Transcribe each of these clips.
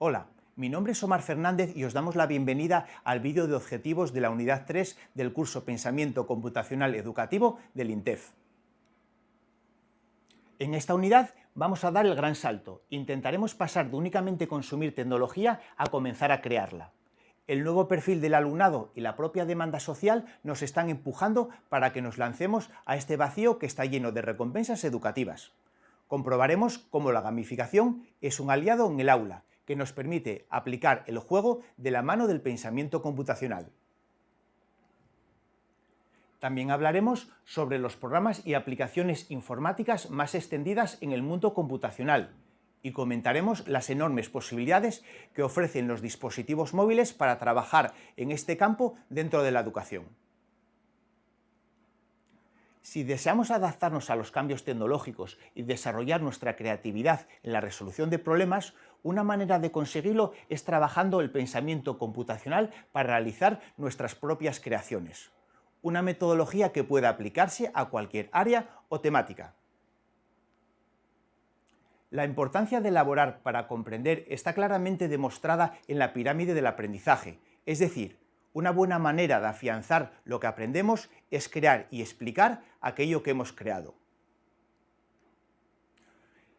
Hola, mi nombre es Omar Fernández y os damos la bienvenida al vídeo de objetivos de la unidad 3 del curso Pensamiento Computacional Educativo del INTEF. En esta unidad vamos a dar el gran salto. Intentaremos pasar de únicamente consumir tecnología a comenzar a crearla. El nuevo perfil del alumnado y la propia demanda social nos están empujando para que nos lancemos a este vacío que está lleno de recompensas educativas. Comprobaremos cómo la gamificación es un aliado en el aula que nos permite aplicar el juego de la mano del pensamiento computacional. También hablaremos sobre los programas y aplicaciones informáticas más extendidas en el mundo computacional y comentaremos las enormes posibilidades que ofrecen los dispositivos móviles para trabajar en este campo dentro de la educación. Si deseamos adaptarnos a los cambios tecnológicos y desarrollar nuestra creatividad en la resolución de problemas, una manera de conseguirlo es trabajando el pensamiento computacional para realizar nuestras propias creaciones. Una metodología que pueda aplicarse a cualquier área o temática. La importancia de elaborar para comprender está claramente demostrada en la pirámide del aprendizaje, es decir, una buena manera de afianzar lo que aprendemos es crear y explicar aquello que hemos creado.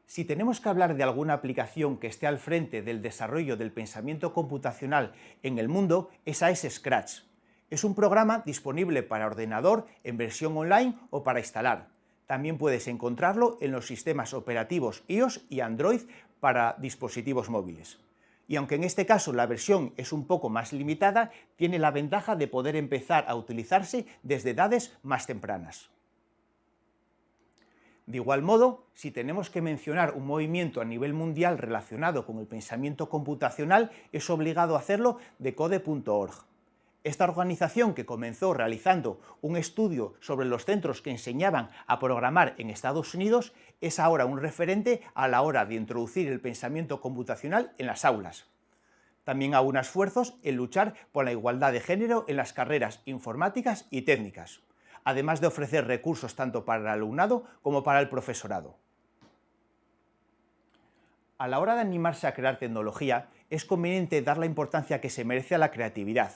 Si tenemos que hablar de alguna aplicación que esté al frente del desarrollo del pensamiento computacional en el mundo, esa es Scratch. Es un programa disponible para ordenador en versión online o para instalar. También puedes encontrarlo en los sistemas operativos iOS y Android para dispositivos móviles y aunque en este caso la versión es un poco más limitada, tiene la ventaja de poder empezar a utilizarse desde edades más tempranas. De igual modo, si tenemos que mencionar un movimiento a nivel mundial relacionado con el pensamiento computacional, es obligado hacerlo de code.org. Esta organización, que comenzó realizando un estudio sobre los centros que enseñaban a programar en Estados Unidos, es ahora un referente a la hora de introducir el pensamiento computacional en las aulas. También un esfuerzos en luchar por la igualdad de género en las carreras informáticas y técnicas, además de ofrecer recursos tanto para el alumnado como para el profesorado. A la hora de animarse a crear tecnología, es conveniente dar la importancia que se merece a la creatividad,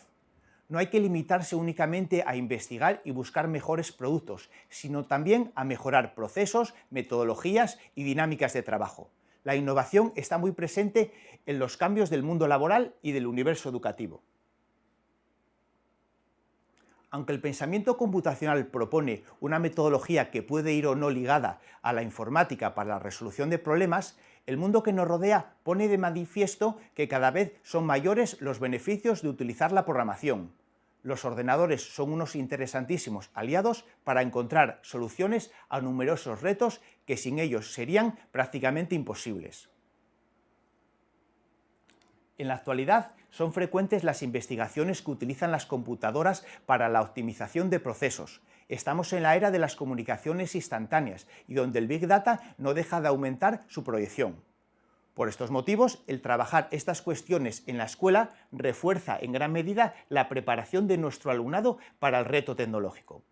no hay que limitarse únicamente a investigar y buscar mejores productos, sino también a mejorar procesos, metodologías y dinámicas de trabajo. La innovación está muy presente en los cambios del mundo laboral y del universo educativo. Aunque el pensamiento computacional propone una metodología que puede ir o no ligada a la informática para la resolución de problemas, el mundo que nos rodea pone de manifiesto que cada vez son mayores los beneficios de utilizar la programación. Los ordenadores son unos interesantísimos aliados para encontrar soluciones a numerosos retos que sin ellos serían prácticamente imposibles. En la actualidad son frecuentes las investigaciones que utilizan las computadoras para la optimización de procesos. Estamos en la era de las comunicaciones instantáneas y donde el Big Data no deja de aumentar su proyección. Por estos motivos, el trabajar estas cuestiones en la escuela refuerza en gran medida la preparación de nuestro alumnado para el reto tecnológico.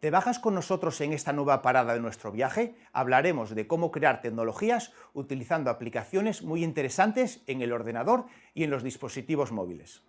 ¿Te bajas con nosotros en esta nueva parada de nuestro viaje? Hablaremos de cómo crear tecnologías utilizando aplicaciones muy interesantes en el ordenador y en los dispositivos móviles.